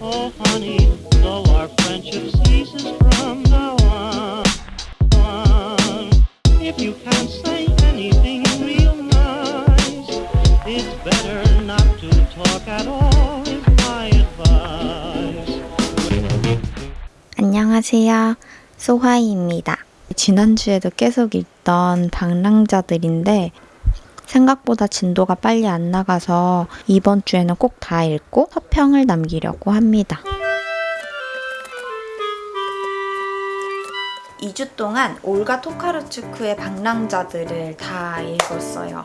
Oh. 안녕하세요. 소화이입니다. 지난주에도 계속 읽던 방랑자들인데 생각보다 진도가 빨리 안 나가서 이번 주에는 꼭 다 읽고 서평을 남기려고 합니다. 2주 동안 올가 토카르츠크의 방랑자들을 다 읽었어요.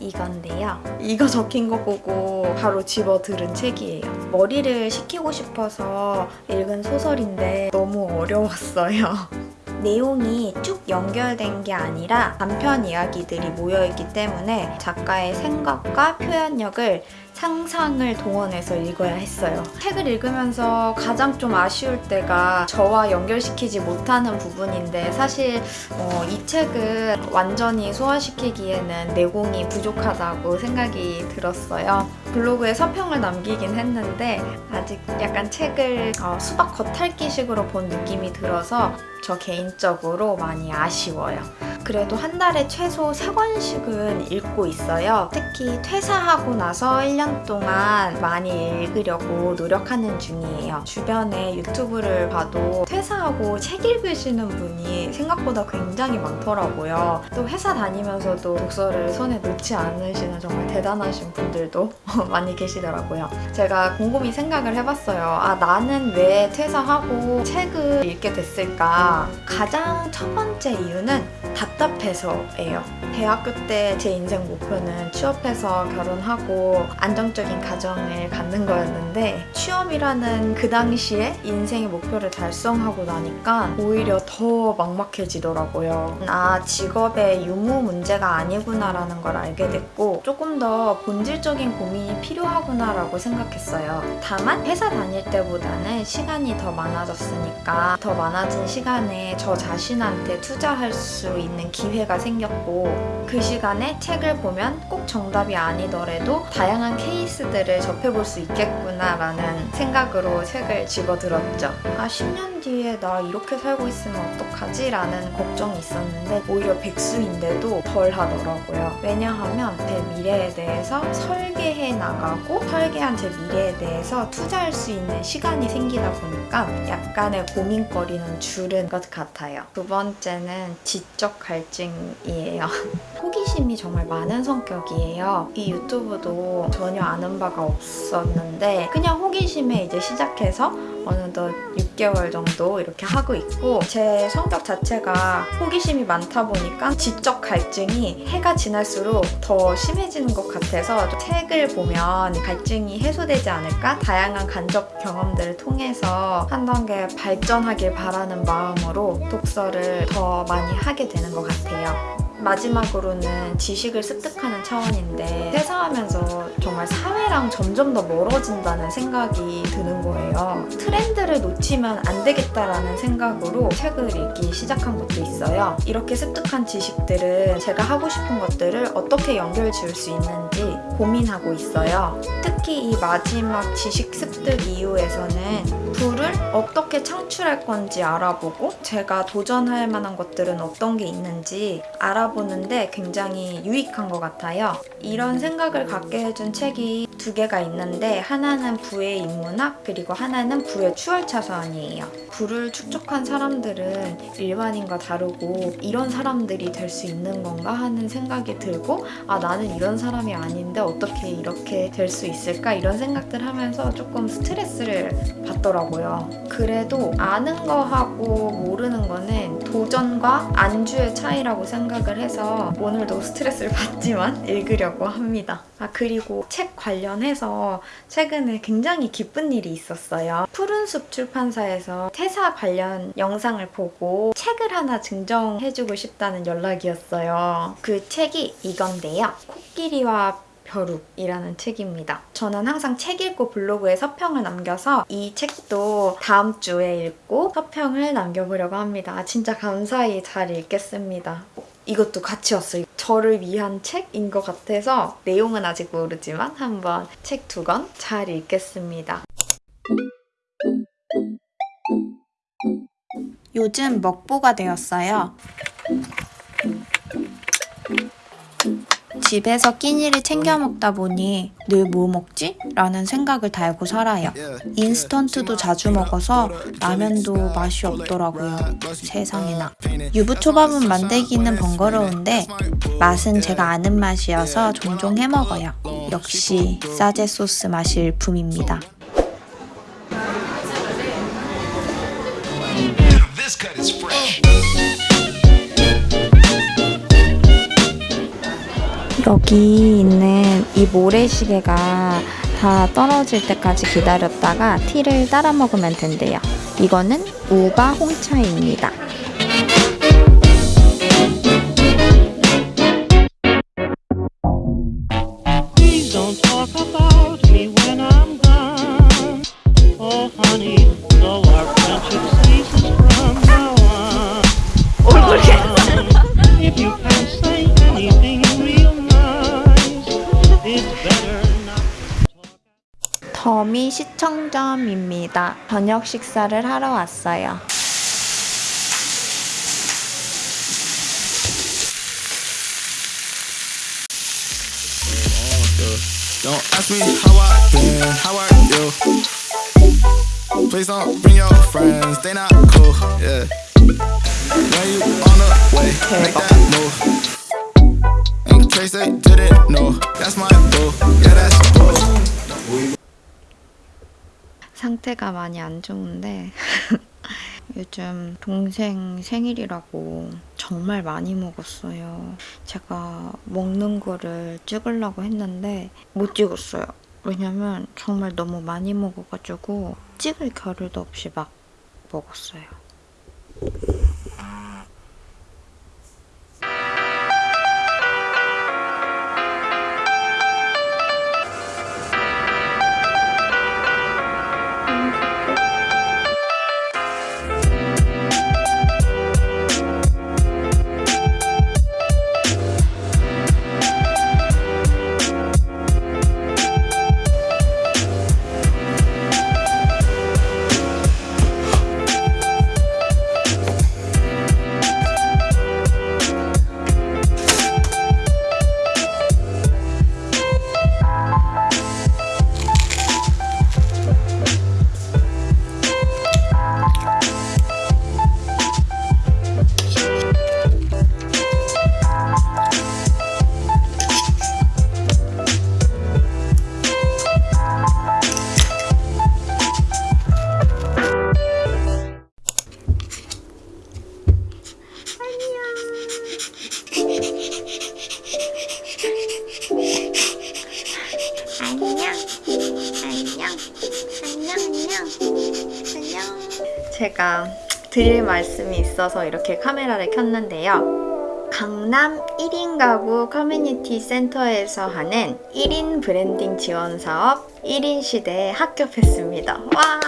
이건데요. 이거 적힌 거 보고 바로 집어 들은 책이에요. 머리를 식히고 싶어서 읽은 소설인데 너무 어려웠어요. 내용이 쭉 연결된 게 아니라 단편 이야기들이 모여있기 때문에 작가의 생각과 표현력을 상상을 동원해서 읽어야 했어요. 책을 읽으면서 가장 좀 아쉬울 때가 저와 연결시키지 못하는 부분인데 사실 어, 이 책은 완전히 소화시키기에는 내공이 부족하다고 생각이 들었어요. 블로그에 서평을 남기긴 했는데 아직 약간 책을 어, 수박 겉핥기식으로 본 느낌이 들어서 저 개인적으로 많이 아쉬워요. 그래도 한 달에 최소 3권씩은 읽고 있어요. 특히 퇴사하고 나서 1년 동안 많이 읽으려고 노력하는 중이에요. 주변에 유튜브를 봐도 퇴사하고 책 읽으시는 분이 생각보다 굉장히 많더라고요. 또 회사 다니면서도 독서를 손에 놓지 않으시는 정말 대단하신 분들도 많이 계시더라고요. 제가 곰곰이 생각을 해봤어요. 아, 나는 왜 퇴사하고 책을 읽게 됐을까? 가장 첫 번째 이유는 답 답해서예요. 대학교 때 제 인생 목표는 취업해서 결혼하고 안정적인 가정을 갖는 거였는데 취업이라는 그 당시에 인생의 목표를 달성하고 나니까 오히려 더 막막해지더라고요. 아 직업의 유무 문제가 아니구나라는 걸 알게 됐고 조금 더 본질적인 고민이 필요하구나라고 생각했어요. 다만 회사 다닐 때보다는 시간이 더 많아졌으니까 더 많아진 시간에 저 자신한테 투자할 수 있는 기회가 생겼고 그 시간에 책을 보면 꼭 정답이 아니더라도 다양한 케이스들을 접해볼 수 있겠구나 라는 생각으로 책을 집어들었죠. 아 10년 뒤에 나 이렇게 살고 있으면 어떡하지? 라는 걱정이 있었는데 오히려 백수인데도 덜 하더라고요. 왜냐하면 제 미래에 대해서 설계해 나가고 설계한 제 미래에 대해서 투자할 수 있는 시간이 생기다 보니까 약간의 고민거리는 줄은 것 같아요. 두 번째는 지적 갈증이에요. 호기심이 정말 많은 성격이에요. 이 유튜브도 전혀 아는 바가 없었는데 그냥 호기심에 이제 시작해서 어느덧 6개월 정도 이렇게 하고 있고 제 성격 자체가 호기심이 많다 보니까 지적 갈증이 해가 지날수록 더 심해지는 것 같아서 책을 보면 갈증이 해소되지 않을까? 다양한 간접 경험들을 통해서 한 단계 발전하길 바라는 마음으로 독서를 더 많이 하게 되는 것 같아요. 마지막으로는 지식을 습득하는 차원인데 퇴사하면서 정말 사회랑 점점 더 멀어진다는 생각이 드는 거예요. 트렌드를 놓치면 안 되겠다라는 생각으로 책을 읽기 시작한 것도 있어요. 이렇게 습득한 지식들은 제가 하고 싶은 것들을 어떻게 연결 지을 수 있는지 고민하고 있어요. 특히 이 마지막 지식 습득 이후에서는 불을 어떻게 창출할 건지 알아보고 제가 도전할 만한 것들은 어떤 게 있는지 알아보는데 굉장히 유익한 것 같아요. 이런 생각을 갖게 해준 책이 두 개가 있는데 하나는 부의 인문학 그리고 하나는 부의 추월차선이에요. 부를 축적한 사람들은 일반인과 다르고 이런 사람들이 될 수 있는 건가 하는 생각이 들고 아 나는 이런 사람이 아닌데 어떻게 이렇게 될 수 있을까 이런 생각들 하면서 조금 스트레스를 받더라고요. 그래도 아는 거하고 모르는 거는 도전과 안주의 차이라고 생각을 해서 오늘도 스트레스를 받지만 읽으려고 합니다. 아 그리고 책 관련 해서 최근에 굉장히 기쁜 일이 있었어요. 푸른숲 출판사에서 퇴사 관련 영상을 보고 책을 하나 증정해주고 싶다는 연락이었어요. 그 책이 이건데요. 코끼리와 벼룩이라는 책입니다. 저는 항상 책 읽고 블로그에 서평을 남겨서 이 책도 다음 주에 읽고 서평을 남겨보려고 합니다. 진짜 감사히 잘 읽겠습니다. 이것도 같이 왔어요. 저를 위한 책인 것 같아서 내용은 아직 모르지만 한번 책 두 권 잘 읽겠습니다. 요즘 먹보가 되었어요. 집에서 끼니를 챙겨 먹다 보니 늘 뭐 먹지? 라는 생각을 달고 살아요. 인스턴트도 자주 먹어서 라면도 맛이 없더라고요. 세상에나. 유부초밥은 만들기는 번거로운데 맛은 제가 아는 맛이어서 종종 해 먹어요. 역시 싸제 소스 맛이 일품입니다. 여기 있는 이 모래시계가 다 떨어질 때까지 기다렸다가 티를 따라 먹으면 된대요. 이거는 우바 홍차입니다. 시청점입니다. 저녁 식사를 하러 왔어요. Boo. 상태가 많이 안 좋은데 요즘 동생 생일이라고 정말 많이 먹었어요. 제가 먹는 거를 찍으려고 했는데 못 찍었어요. 왜냐면 정말 너무 많이 먹어가지고 찍을 겨를도 없이 막 먹었어요. 드릴 말씀이 있어서 이렇게 카메라를 켰는데요. 강남 1인 가구 커뮤니티 센터에서 하는 1인 브랜딩 지원 사업 1인 시대에 합격했습니다. 와!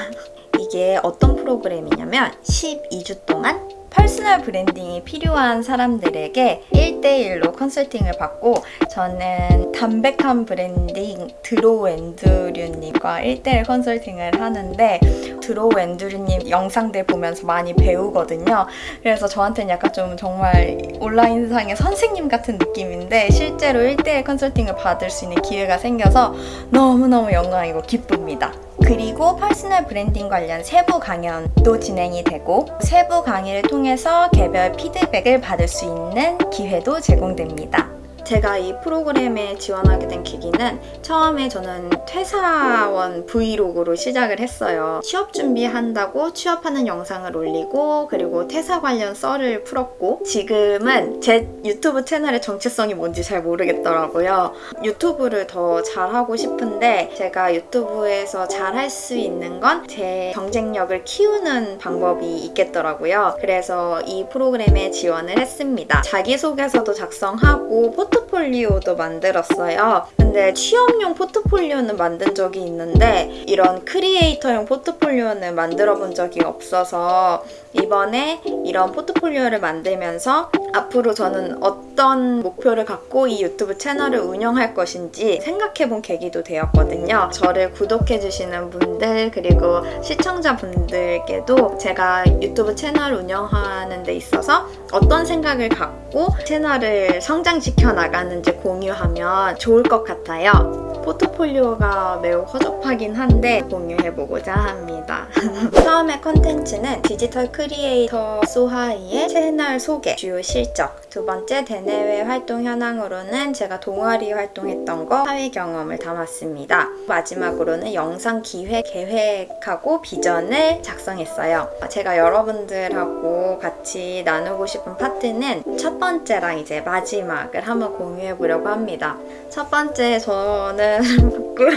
이게 어떤 프로그램이냐면 12주 동안 personal branding이 필요한 사람들에게 1대1로 컨설팅을 받고 저는 담백한 브랜딩 드로우 앤드류님과 1대1 컨설팅을 하는데 드로우 앤드류님 영상들 보면서 많이 배우거든요. 그래서 저한테는 약간 좀 정말 온라인상의 선생님 같은 느낌인데 실제로 1대1 컨설팅을 받을 수 있는 기회가 생겨서 너무너무 영광이고 기쁩니다. 그리고 personal branding 관련 세부 강연도 진행이 되고 세부 강의를 통해서 개별 피드백을 받을 수 있는 기회도 제공됩니다. 제가 이 프로그램에 지원하게 된 계기는 처음에 저는 퇴사원 vlog로 시작을 했어요. 취업 준비한다고 취업하는 영상을 올리고 그리고 퇴사 관련 썰을 풀었고 지금은 제 유튜브 채널의 정체성이 뭔지 잘 모르겠더라고요. 유튜브를 더 잘하고 싶은데 제가 유튜브에서 잘 할 수 있는 건 제 경쟁력을 키우는 방법이 있겠더라고요. 그래서 이 프로그램에 지원을 했습니다. 자기소개서도 작성하고 포토 포트폴리오도 만들었어요. 근데 취업용 포트폴리오는 만든 적이 있는데 이런 creator용 포트폴리오는 만들어 본 적이 없어서 이번에 이런 포트폴리오를 만들면서 앞으로 저는 어떤 목표를 갖고 이 유튜브 채널을 운영할 것인지 생각해 본 계기도 되었거든요. 저를 구독해 주시는 분들 그리고 시청자분들께도 제가 유튜브 채널 운영하는 데 있어서 어떤 생각을 갖고 채널을 성장시켜 나 가는지 공유하면 좋을 것 같아요. 포트폴리오가 매우 허접하긴 한데 공유해보고자 합니다. 처음에 컨텐츠는 디지털 크리에이터 소하이의 채널 소개, 주요 실적 두 번째 대내외 활동 현황으로는 제가 동아리 활동했던 거 사회 경험을 담았습니다. 마지막으로는 영상 기획 계획하고 비전을 작성했어요. 제가 여러분들하고 같이 나누고 싶은 파트는 첫 번째랑 이제 마지막을 한번 공유해 보려고 합니다. 첫 번째 저는 부끄러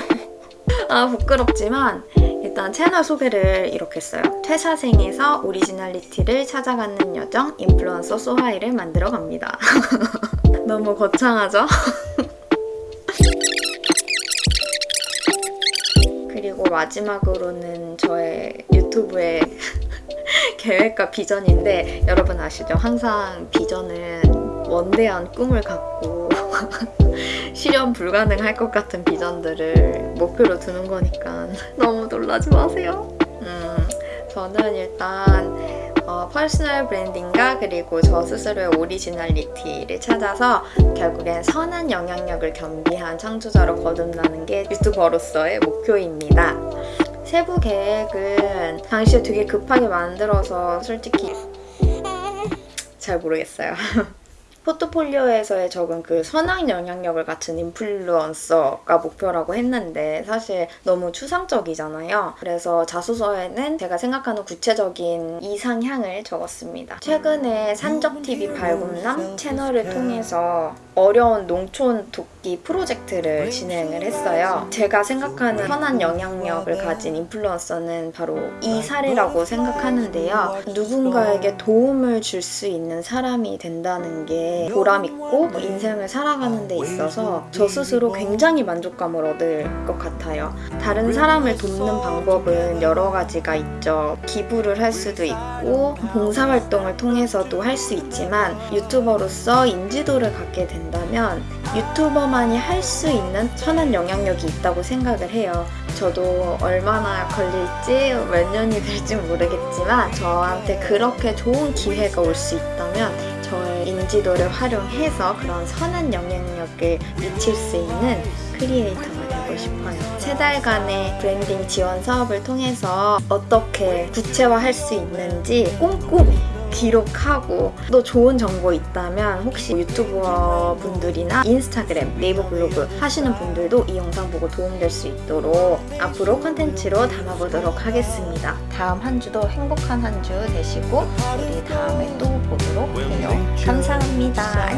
아 부끄럽지만 일단 채널 소개를 이렇게 했어요. 퇴사생에서 originality를 찾아가는 여정 인플루언서 소하이를 만들어 갑니다. 너무 거창하죠? 그리고 마지막으로는 저의 유튜브의 계획과 비전인데 여러분 아시죠? 항상 비전은 원대한 꿈을 갖고 실현 불가능할 것 같은 비전들을 목표로 두는 거니까 너무 놀라지 마세요. 음, 저는 일단 어, personal branding과 그리고 저 스스로의 originality를 찾아서 결국엔 선한 영향력을 겸비한 창조자로 거듭나는 게 유튜버로서의 목표입니다. 세부 계획은 당시에 되게 급하게 만들어서 솔직히 잘 모르겠어요. 포트폴리오에서의 적은 그 선한 영향력을 갖춘 인플루언서가 목표라고 했는데 사실 너무 추상적이잖아요. 그래서 자소서에는 제가 생각하는 구체적인 이상향을 적었습니다. 최근에 산적TV 발굴남 채널을 통해서 어려운 농촌 돕기 프로젝트를 진행을 했어요. 제가 생각하는 선한 영향력을 가진 인플루언서는 바로 이 사례라고 생각하는데요. 누군가에게 도움을 줄 수 있는 사람이 된다는 게 보람 있고 인생을 살아가는 데 있어서 저 스스로 굉장히 만족감을 얻을 것 같아요. 다른 사람을 돕는 방법은 여러 가지가 있죠. 기부를 할 수도 있고 봉사활동을 통해서도 할 수 있지만 유튜버로서 인지도를 갖게 된다면 유튜버만이 할 수 있는 선한 영향력이 있다고 생각을 해요. 저도 얼마나 걸릴지 몇 년이 될지 모르겠지만 저한테 그렇게 좋은 기회가 올 수 있다면 인지도를 활용해서 그런 선한 영향력을 미칠 수 있는 creator가 되고 싶어요. 세 달간의 브랜딩 지원 사업을 통해서 어떻게 구체화할 수 있는지 꼼꼼히 기록하고 또 좋은 정보 있다면 혹시 유튜버 분들이나 인스타그램, 네이버 블로그 하시는 분들도 이 영상 보고 도움될 수 있도록 앞으로 컨텐츠로 담아보도록 하겠습니다. 다음 한 주도 행복한 한 주 되시고 우리 다음에 또 보도록. 감사합니다.